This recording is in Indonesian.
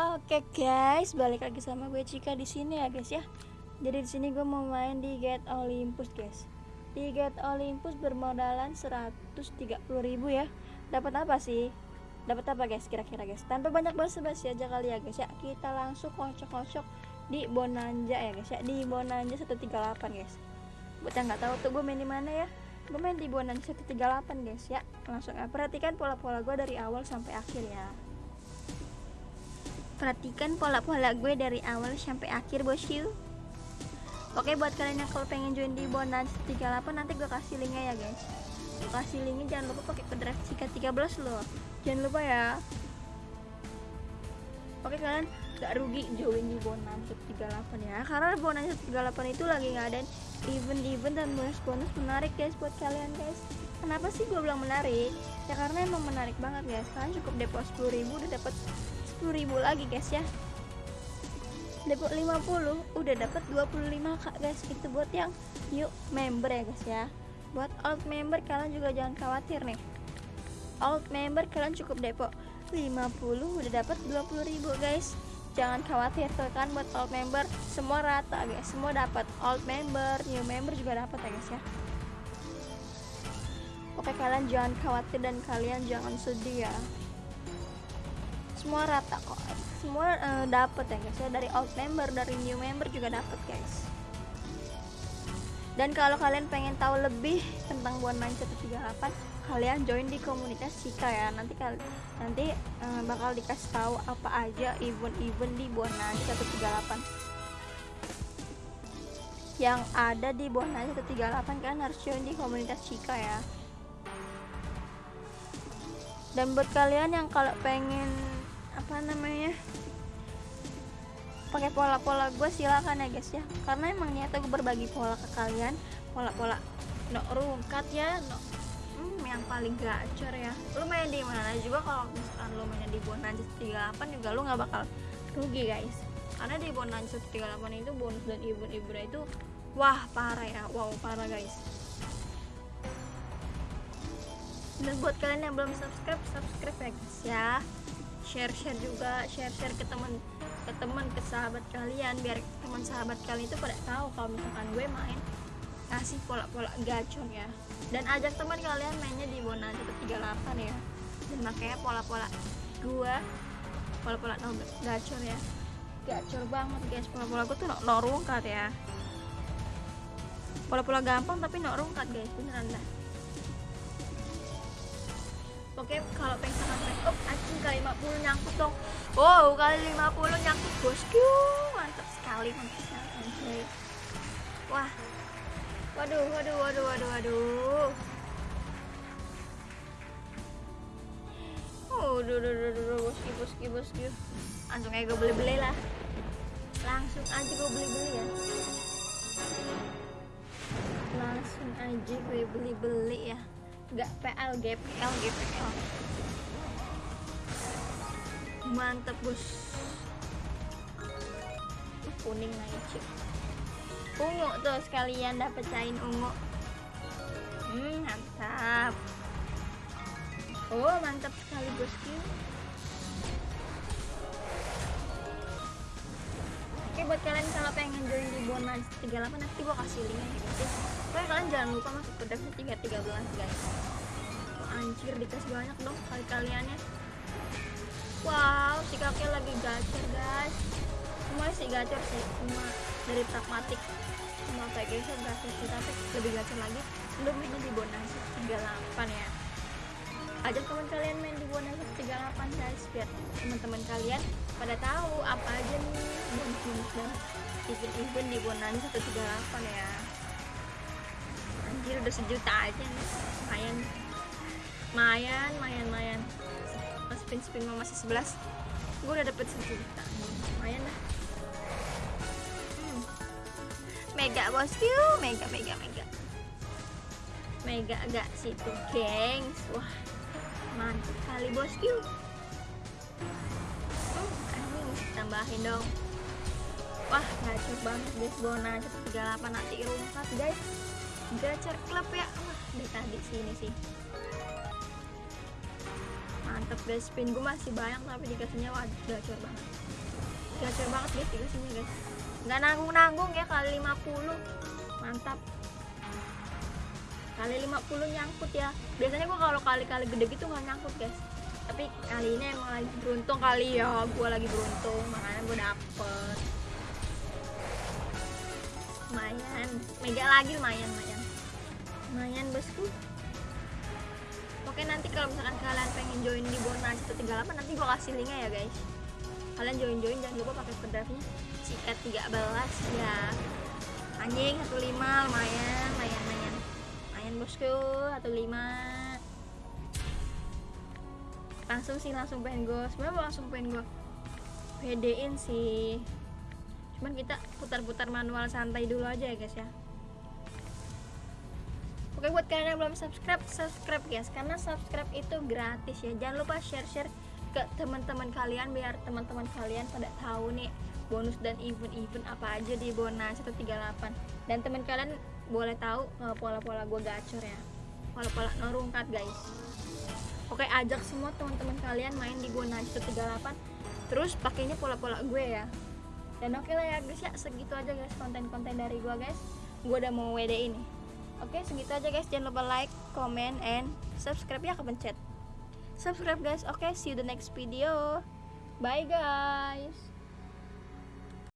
Oke guys, balik lagi sama gue Cika di sini ya guys ya. Jadi di sini gue mau main di Get Olympus guys. Di Get Olympus bermodalan 130.000 ya. Dapat apa sih? Dapat apa guys kira-kira guys? Tanpa banyak basa-basi aja kali ya guys ya. Kita langsung kocok-kocok di Bonanza ya guys ya. Di Bonanza 138 guys. Buat yang nggak tahu tuh gue main di mana ya? Gue main di Bonanza 138 guys ya. Langsung ya. Perhatikan pola-pola gue dari awal sampai akhir ya perhatikan pola-pola gue dari awal sampai akhir bosku oke buat kalian yang kalau pengen join di bonus 38 nanti gue kasih linknya ya guys. Gue kasih linknya jangan lupa pakai kode Cika 13 loh. Jangan lupa ya. Oke kalian gak rugi join di bonus 38 ya karena bonus 38 itu lagi nggak ada event-event dan bonus-bonus menarik guys buat kalian guys. Kenapa sih gue bilang menarik? Ya karena emang menarik banget guys. Kalian cukup deposit 10.000 udah dapat 10.000 lagi guys ya. Depot 50 udah dapat 25 kak guys. Itu buat yang new member ya guys ya. Buat old member kalian juga jangan khawatir nih. Old member kalian cukup depot 50 udah dapat 20.000 guys. Jangan khawatir tuh kan buat old member semua rata guys. Semua dapat. Old member new member juga dapat ya guys ya. Oke kalian jangan khawatir dan kalian jangan sedih ya semua rata kok. Semua uh, dapat ya guys ya. Dari old member dari new member juga dapat guys. Dan kalau kalian pengen tahu lebih tentang Buan Main 138 kalian join di komunitas Sika ya. Nanti kali nanti uh, bakal dikasih tahu apa aja event-event di Main 138 yang ada di Main 138 kan harus join di komunitas Sika ya. Dan buat kalian yang kalau pengen apa namanya pakai pola-pola gue silakan ya guys ya. Karena emang niatnya gue berbagi pola ke kalian pola-pola no rungkat ya no hmm, yang paling gacor ya. Lu main di mana juga kalau misalkan lu main di Bonanza 38 juga lu nggak bakal rugi guys. Karena di Bonanza 38 itu bonus dan event-event itu wah parah ya. Wow parah guys. Dan buat kalian yang belum subscribe subscribe ya guys ya share share juga share share ke teman ke teman ke sahabat kalian biar teman sahabat kalian itu pada tahu kalau misalkan gue main kasih pola-pola gacor ya. Dan ajak teman kalian mainnya di Bonanza 38 ya. Dan makanya pola-pola gue pola-pola gacor ya. Gacor banget guys. Pola-pola gue tuh no, no rungkat ya. Pola-pola gampang tapi no rungkat guys. Beneran dah oke kalau pengen sampai oh anjing kali 50 nyangkut dong. Wow kali 50 nyangkut. Bosku mantap sekali mantap sekali. Wah. Waduh waduh waduh waduh waduh. Oh duh duh duh duh bosku bosku bosku. Langsung aja gue beli-beli lah. Langsung aja gue beli-beli ya. Langsung aja gue beli-beli ya nggak PL GPL GPL mantep bos kuning naik ungu tuh sekalian dapet cain ungu. Hmm mantap. Oh mantap sekali bosku Oke buat kalian kalau pengen join di bonus 38 nanti gua kasih linknya ya guys ya. Pokoknya kalian jangan lupa masuk ke devnya 313 guys. Anjir dikasih banyak dong kali kaliannya. Wow, si kakek lagi gacor guys. Semua sih gacor sih, cuma dari pragmatik sama kayak guys gacor sih tapi lebih gacor lagi belum di bonus 38 ya ajak teman kalian main di bonus 38 guys biar teman-teman kalian pada tahu apa aja nih? Event-event di bonus 138 ya. Anjir udah sejuta aja nih. Lumayan lumayan lumayan lumayan spin spin mau masih 11 gue udah dapet sejuta. Lumayan lah. Hmm. mega bosku mega mega mega. Mega agak situ gengs? Wah mantap kali bosku tambahin dong. Wah gacor banget guys bona 138 nanti rungkat guys. Gacor klub ya. Wah tadi sini sih. Mantap guys. Spin gue masih banyak tapi dikasihnya wah gacor banget. Gacor banget guys dikasihnya guys. Nggak nanggung nanggung ya kali 50 mantap. Kali 50 nyangkut ya. Biasanya gua kalau kali-kali gede gitu nggak nyangkut guys tapi kali ini emang lagi beruntung kali ya gua lagi beruntung makanya gua dapet. Lumayan. Mega lagi lumayan lumayan. Lumayan bosku. Oke nanti kalau misalkan kalian pengen join di Bona 138 nanti gua kasih linknya ya guys. Kalian join join jangan lupa pakai pendafnya ciket 13 ya. Anjing 15 lumayan lumayan lumayan. Lumayan bosku 15 langsung sih langsung pengen gue sebenarnya langsung pengen gue pedein sih. Cuman kita putar-putar manual santai dulu aja ya guys ya. Oke buat kalian yang belum subscribe, subscribe guys Karena subscribe itu gratis ya. Jangan lupa share-share ke teman-teman kalian Biar teman-teman kalian pada tahu nih Bonus dan event-event apa aja di Bona 138 Dan teman kalian boleh tahu eh, pola-pola gue gacor ya. Pola-pola norungkat guys Oke ajak semua teman-teman kalian main di Bona 138 Terus pakainya pola-pola gue ya. Dan oke lah ya guys ya. Segitu aja guys konten-konten dari gue guys. Gue udah mau WD ini. Oke segitu aja guys. Jangan lupa like, comment, and subscribe ya kepencet. Subscribe guys. Oke see you the next video. Bye guys